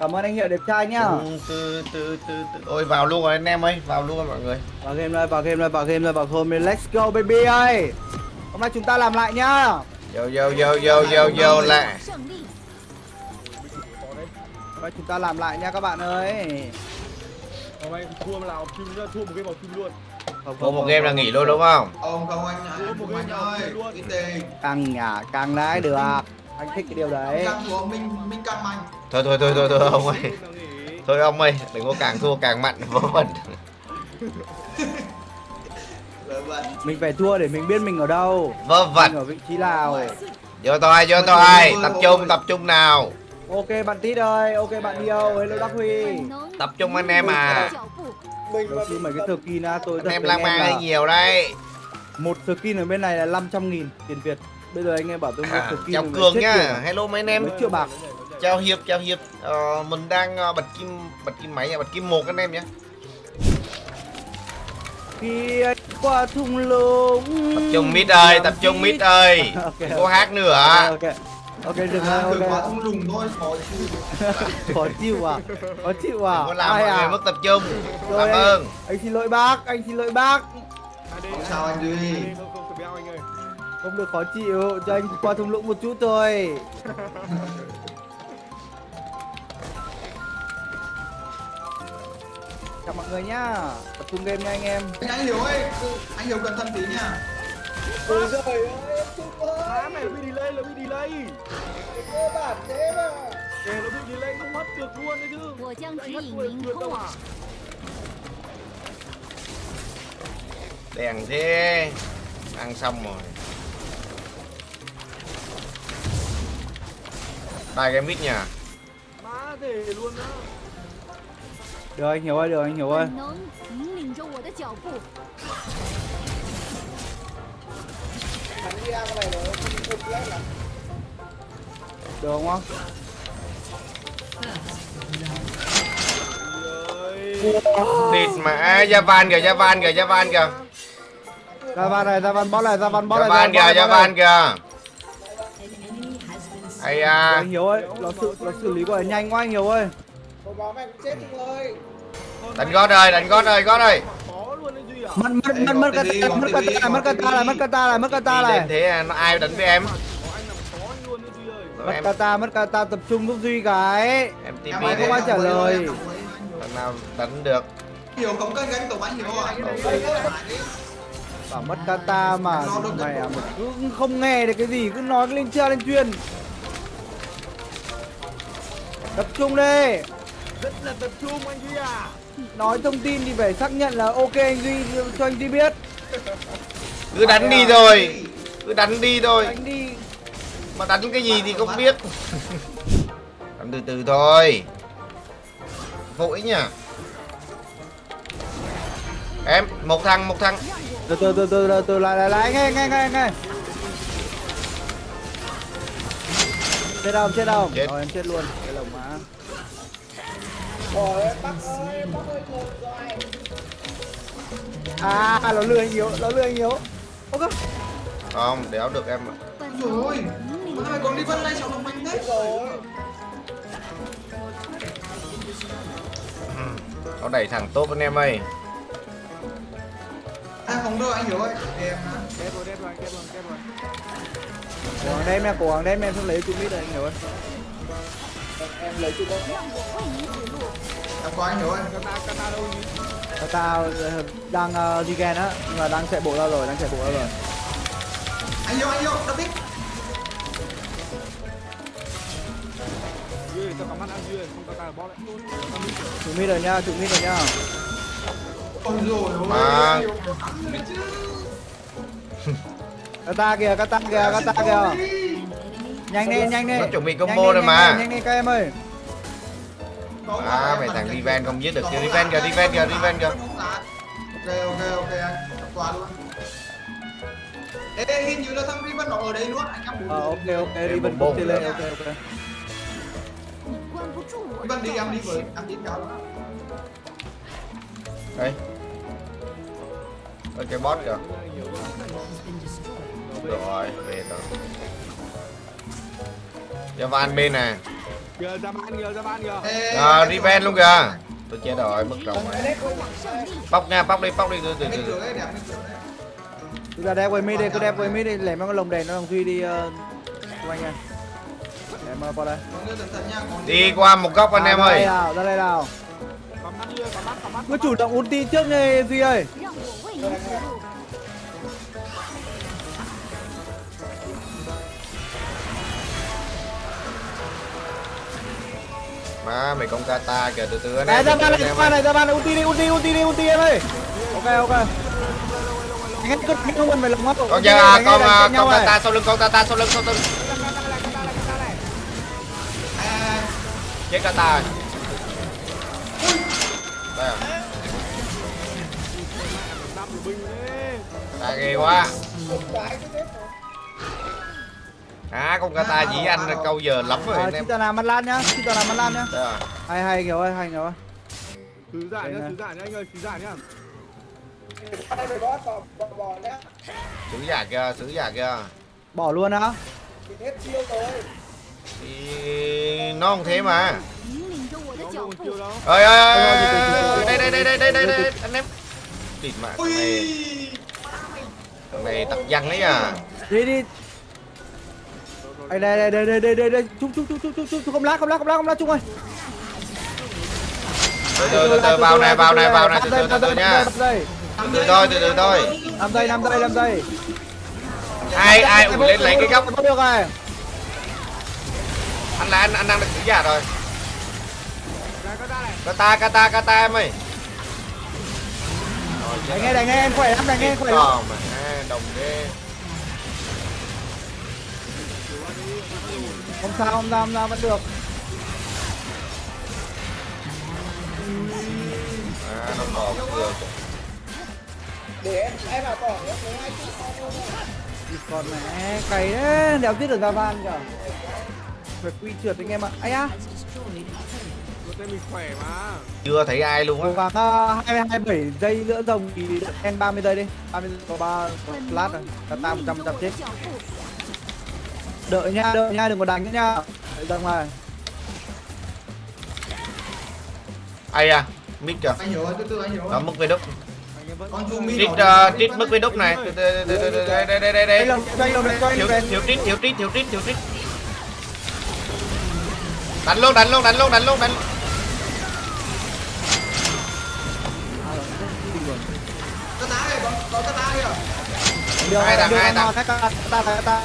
Cảm ơn anh Hiệu đẹp trai nhá. từ từ từ từ ôi vào luôn rồi anh em ơi vào luôn rồi mọi người Vào game đây, vào game đây, vào game đây, vào game đây. Let's go baby ơi. Hôm nay chúng ta làm lại nhá. vô vô vô vô vô vô lại。Hôm nay chúng ta làm lại nha các bạn ơi. Hôm nay thua là học chung nhá, thua một game học chung luôn. Không, một game là nghỉ luôn đúng không Ông không anh anh không anh game ơi tiền Căng nhà, căng đấy được anh thích cái điều đấy. Càng thua mình mình càng mạnh thôi thôi thôi thôi thôi ông ơi. Thôi ông ơi đừng có càng thua càng mặn vớ vẩn. Mình phải thua để mình biết mình ở đâu. Vớ vẩn. ở vị trí nào. Vô tôi vô tôi tập trung tập trung nào. Ok bạn tít ơi ok bạn yêu hello đắc huy. Tập trung anh em à. Mình mà mấy cái skin á tôi anh em lang mang nhiều đây một skin ở bên này là 500 nghìn tiền việt. Bây giờ anh em bảo tôi mua à, chào cường tiền. hello mấy anh em triệu bạc. chào hiệp chào hiệp ờ, mình đang ờ, bật kim bật kim máy nha bật kim một anh em nhé Khi anh qua thung lũng. tập trung mít ơi tập trung mít ơi Ok, đừng có hát nữa Ok, ok. Ok, được à, rồi, Được quá ok. không lùng thôi khó chịu Khó chịu à? Khó chịu à? đừng có làm Ai mọi người à? mất tập trung cảm anh- ơn Anh xin lỗi bác, anh xin lỗi bác. Không sao anh Duy. đi, Không không phải béo anh ơi. Không không được khó chịu, cho anh qua thung lũng một chút thôi. Chào mọi người nhá, tập trung game nha anh em. Anh hiểu ơi, anh hiểu cẩn thận tí nha. Ôi trời ơi, Má mày bị delay là bị delay. Cơ bản thế mà. Kể nó bị delay không mất được luôn đấy chứ. Anh mất 10 được đâu à Đèn thế. Ăn xong rồi. Đai cái mic nhà. Má thể luôn đó. Được anh hiểu ơi, được anh hiểu ơi. Được không không? Địt mẹ, à, Javan kìa, Javan kìa, Javan kìa. Javan này, Javan boss này, Javan boss này. Javan kìa, Javan kìa ai Được à Anh hiểu ơi, nó xử, nó xử lý của nhanh quá anh hiểu ơi. đánh gót ơi đánh gót ơi gót ơi à? Mất mất mất mất kata, mất kata, mất kata này, mất kata này, mất kata đi lên này. thế nó ai đánh với em Có anh làm khó anh luôn đấy Duy ơi. Rồi Mất em kata, mất kata tập trung giúp Duy cái. em ơi, không ai trả lời. thằng nào đánh được Hiểu không cân gánh tổng anh hiểu à Bảo mất kata mà mày à, mày cứ không nghe được cái gì cứ nói lên chưa lên chuyên. Tập trung đi. Rất là tập trung anh Duy à. Nói thông tin thì phải xác nhận là ok anh Duy cho anh Duy biết. cứ đánh đi rồi cứ đánh đi thôi Anh đi. mà đánh cái gì thì không biết đánh từ từ thôi vội nhỉ em một thằng một thằng Từ từ từ từ từ, từ lại lại lại nghe nghe nghe nghe. Chết đâu chết đâu. Chết. Rồi em chết luôn lồng mà. Trời ơi, bác ơi, bác ơi, cồn rồi À, nó lừa anh Hiếu, nó lừa anh Hiếu. Ok. Không, đéo được em mà Trời ơi, bữa còn đi vân đây sao bằng mình đấy Rồi Nó đẩy thẳng tốt anh em ơi. À không đâu anh hiểu ơi, để em hả? Đép rồi, đép rồi, đép rồi, đép rồi Cố gắng đem nha, cố gắng đem em xong lấy chung mít rồi anh hiểu ơi em lấy chút đấy em có anh hiểu anh kata đâu kata đang uh, đi ghen á nhưng mà đang chạy bộ ra rồi đang chạy bộ ra rồi anh yêu anh yêu đập tích trụ mít rồi nha trụ mít rồi nha ôi rồi mà kata kìa kata kìa kata kìa Nhanh đi, nhanh đi. Nó chuẩn bị combo rồi mà. Nhanh đi các em ơi. À, mày thằng Riven không giết được kìa, Riven kìa, Riven kìa, Riven kìa. Ok, ok, ok anh, tập quà luôn. Ê, hình như là thằng Riven nó ở đây luôn, anh em Ờ, ok, ok, Riven bốc lên, ok, ok. Riven đi, em đi với, em đi cao luôn. Đây. Đây cái bot kìa. Rồi, về rồi. Javan bên nè à, Riven luôn kìa tôi chết rồi mất rồi đấy không bóc nha bóc đi bóc đi từ từ từ. Chúng ta đẹp với mi đi, cứ đẹp với mi đi, lấy mang cái lồng đèn nó đồng duy đi uh, của anh nha. Em uh, qua đây. Đi qua một góc anh À, em ơi nào, ra đây nào. có mắt chưa có mắt có mắt Cứ chủ động ulti trước nha Duy ơi. Má mày con kata kìa từ từ anh em ra ban này, ra ban này, ra ban này, ulti đi, ulti, ulti đi, ulti em ơi. Ok ok. Hết cứ không cần phải lồng mắt. con giờ à, con à, con kata sau lưng con kata sau lưng sau lưng. Chết kata rồi. Đây à ghê quá À con kata à, dĩ à, anh là câu giờ lắm rồi ờ, anh em. Chúng ta làm ăn lan nhá, chúng ta làm ăn lan nhá. Dạ. Hay hay kiểu ơi, hay kiểu ơi. thứ giả nhá, thứ giả nhá anh ơi, thứ giả nhá. Sứ giả kia, sứ giả kia. Bỏ luôn á. Hết chiêu rồi. Thì nó không thế mà. Ơi ơi ơi, đây đây đây đây đây đây anh em. Tịt mạng này. Thằng này tập văn đấy à. Đi đi, đây đây đây đây đây đây đây, chung chung chung chung chung chung không lá không lá không lá không lá chung ơi. từ từ từ vào này vào này vào này. Từ từ từ nha. Từ từ thôi từ từ thôi. 5 giây 5 giây 5 giây. ai ai ủi lên lấy cái góc. Được rồi. anh là anh anh đang được sứ giả rồi. Kata kata kata em ơi. Đánh nghe đánh nghe em khỏe lắm đánh nghe em khỏe lắm. Đồng ghê Không sao không sao không sao vẫn được. à nó còn được để em em vào bỏ nhé lấy hai chút sau thôi Còn mẹ cày đấy, đéo giết được ra van kìa. Phải quy trượt anh em ạ. Ai á. có tên mình khỏe mà chưa thấy ai luôn Cố á gắng uh, 27 giây nữa rồng thì em 30 giây đi. 30 giây có 3 lát rồi. Cả ta 100 100 chết. Đợi nha, đợi nha, đừng có đánh nữa nha. Đợi ra ngoài. ai à mít kìa anh hiểu rồi, từ từ anh hiểu đó rồi. mức về đúc rồi. uh, trít mức về đúc này Từ từ từ từ từ đây đây đây đây Đây thiếu về. thiếu trít thiếu trít thiếu trít đánh luôn đánh luôn đánh luôn đánh luôn đánh tá này, có có tá kìa. Được, Hai thằng, được, hai nó, thằng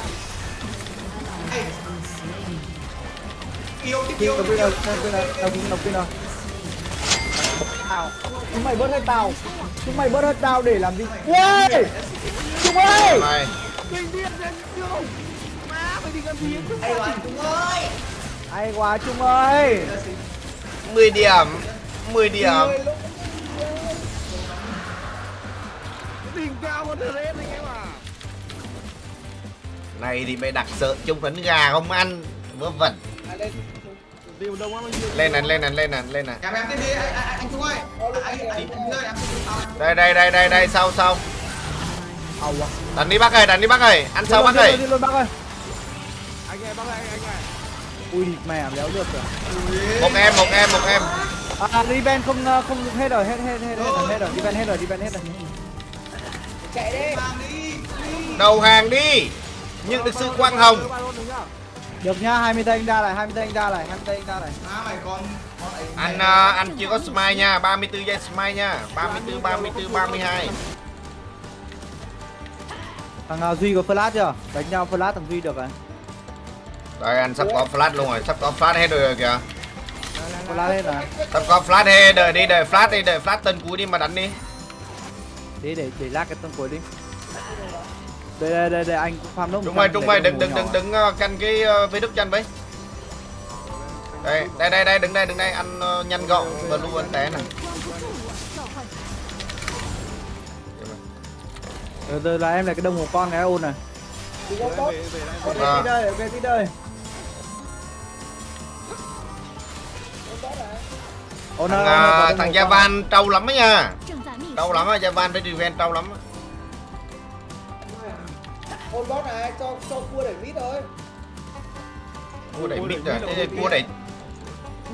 cái Yêu, tiếp yêu, nào. Tao. Chúng mày bớt hết tao. Chúng mày bớt hết tao để làm gì? Ui! Chúng ơi! mày Ê, rồi, Trung ơi. Hay quá Trung ơi! 10 điểm 10 điểm đỉnh cao hơn thread anh này thì mày đặt sợ chung phấn gà không ăn vớ vẩn. Lên. Nhiều lên này lên này lên này lên này. Kèm em tiếp đi, anh, Trung ơi. Đây đây đây đây đây sau sau. À. đánh đi bác ơi đánh đi bác ơi. Ăn sau bác ơi. Đi luôn bác ơi. anh nghe bác ơi anh nghe Ui mẹ béo được rồi. một em một em một em. À, Riven không ờ, không hết rồi, hết hết hết hết rồi, hết rồi, Riven hết rồi, Riven hết rồi. chạy đi Mang đi, đi. đầu hàng đi nhận được sự quang hồng được nhá Được nhá, 20 giây anh ra lại, 20 giây anh ra lại, 20 giây anh ra ấy. anh à, anh chưa có smile nha 34 giây smile nha 34 34 32 Thằng uh, Duy có flash chưa? Đánh nhau flash thằng Duy được rồi. rồi anh sắp có flash luôn rồi sắp có flash hết rồi kìa Flash hết rồi. sắp có flash hết đợi đi đợi flash đi đợi flash tên cuối đi mà đánh đi Để để để lát cái tông cuối đi đây đây đây, đây anh farm nốt trung mày trung mày đừng đừng đừng đừng ờ, canh cái với đức chanh với đây đây đây đây đứng đây đứng đây anh ờ, nhanh gọn và luôn anh té này từ từ là em là cái đông của con cái ôn này. Ok đi vâng. đây ok đi đây. Thằng, ờ, thằng Javan trâu lắm ấy nha. Trâu lắm á Javan với Riven trâu lắm á ôn bot này cho cho cua để mít thôi. Cua đẩy mít rồi thế cua đẩy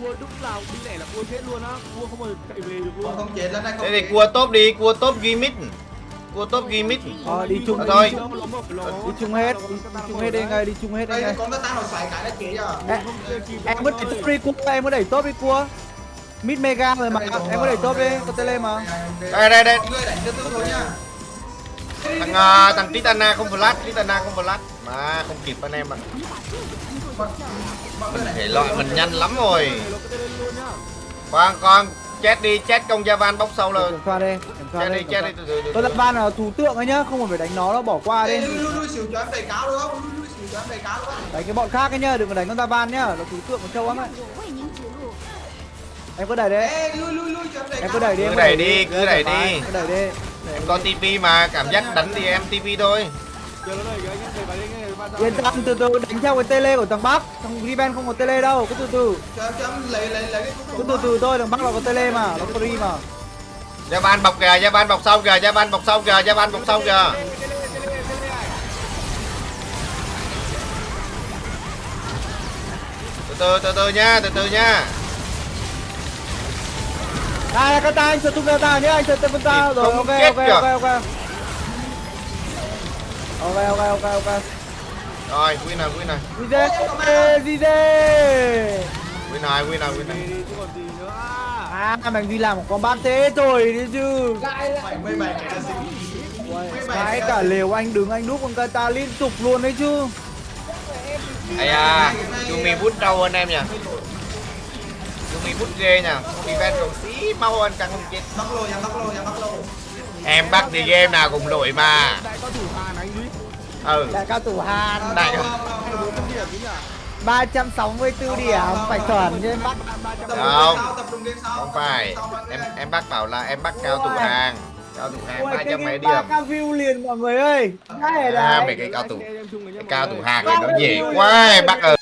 cua lúc nào đi lẻ là cua chết luôn á. Cua không bao giờ chạy về được luôn. Không chết lên đây không thế thì cua top đi cua top ghi mid cua top ghi mid Ờ, đi chung Ờ, thôi. đi chung hết. Đi, chung hết. đi ngay đi chung hết đi đây ngay. con nó tăng nó xoáy cái nó chết rồi em, em có đẩy top đi cua. Em có đẩy top đi cua. Mid mega rồi mà. Em có đẩy top đi có tele mà. đây đây đây. Người đánh cho tôi thôi nha Thằng uh, thằng Titana không flash, Titana không flash mà không kịp anh em ạ. À. Mình thể loại mình nhanh lắm rồi. Con con chết đi, chết công gia van bóc sâu lên. Qua đi. Chết đi, chết đi. Tôi đặt van là thủ tượng ấy nhá, không cần phải đánh nó nó bỏ qua đi. Đánh cái bọn khác ấy nhá, đừng có đánh con ta van nhá, nó thủ tượng của châu lắm ấy em có đẩy đấy Ê, lui lui lui cho em cứ đẩy đi Cứ em đẩy đi, cứ đẩy đi. cứ đẩy đi em có TP mà cảm giác đánh thì em TP thôi. Yên tâm từ từ đánh theo cái tele của thằng bắc. Thằng Riven không có tele đâu cứ từ từ. Cho em cho em lấy lấy lấy cái cứ từ từ thôi thằng bắc nó có tele mà nó có ri mà. Gia ban bọc kìa gia ban bọc sau kìa gia ban bọc sau kìa gia ban bọc sau kìa. Từ từ từ từ nha từ từ nha đây là kata anh sợ tung kata nhá anh sợ tung kata rồi ok ok ok ok. Ok ok ok ok. Rồi win này win này Zize Zize win này win này win này đi chứ còn gì nữa à mày đi làm một con bát thế rồi đi chứ. Lại cái là gì cái cả lều anh đứng anh đúc con kata liên tục luôn đấy chứ. Ai à Yumi bút đâu anh em nhỉ Yumi bút ghê nha Yumi ven còn xí mau anh càng không chết. Mắc lô nhà mắc lô nhà mắc lô. Em bắt thì game nào cùng lội mà. Đại cao thủ Hàn anh Duy ừ. Đại cao thủ Hàn. Đại- điểm chứ nhỉ 364 điểm phải chuẩn chứ bắt Không. không phải. Em em bác bảo là em bắt cao thủ hàng cao thủ hàng ba trăm mấy điểm ba cao view liền mọi người ơi. Đây à đấy. mấy cái cao thủ. Em cái cao thủ hàng này nó dễ quá em bắt ơi